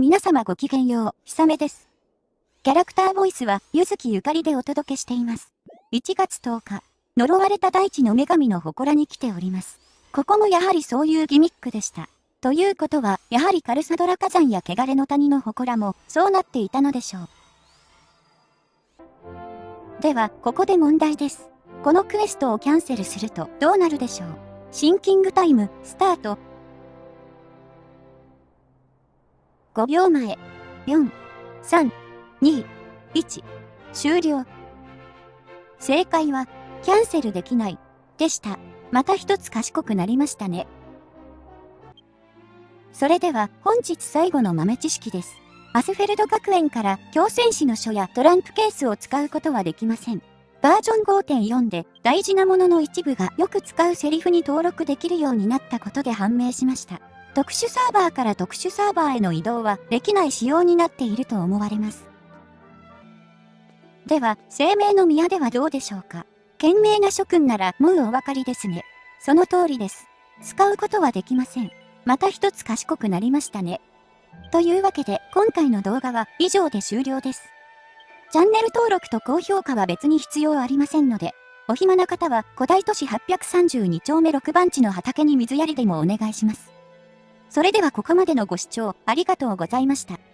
皆様ごきげんよう、ひさめです。キャラクターボイスは、ゆずきゆかりでお届けしています。1月10日、呪われた大地の女神の祠に来ております。ここもやはりそういうギミックでした。ということは、やはりカルサドラ火山や汚れの谷の祠も、そうなっていたのでしょう。では、ここで問題です。このクエストをキャンセルすると、どうなるでしょうシンキングタイム、スタート。5秒前。4、3、2、1。終了。正解は、キャンセルできない、でした。また一つ賢くなりましたね。それでは、本日最後の豆知識です。アスフェルド学園から強戦士の書やトランプケースを使うことはできません。バージョン5.4で大事なものの一部がよく使うセリフに登録できるようになったことで判明しました。特殊サーバーから特殊サーバーへの移動はできない仕様になっていると思われます。では、生命の宮ではどうでしょうか？賢明な諸君ならもうお分かりですね。その通りです。使うことはできません。また一つ賢くなりましたね。というわけで、今回の動画は以上で終了です。チャンネル登録と高評価は別に必要ありませんので、お暇な方は古代都市832丁目6番地の畑に水やりでもお願いします。それではここまでのご視聴ありがとうございました。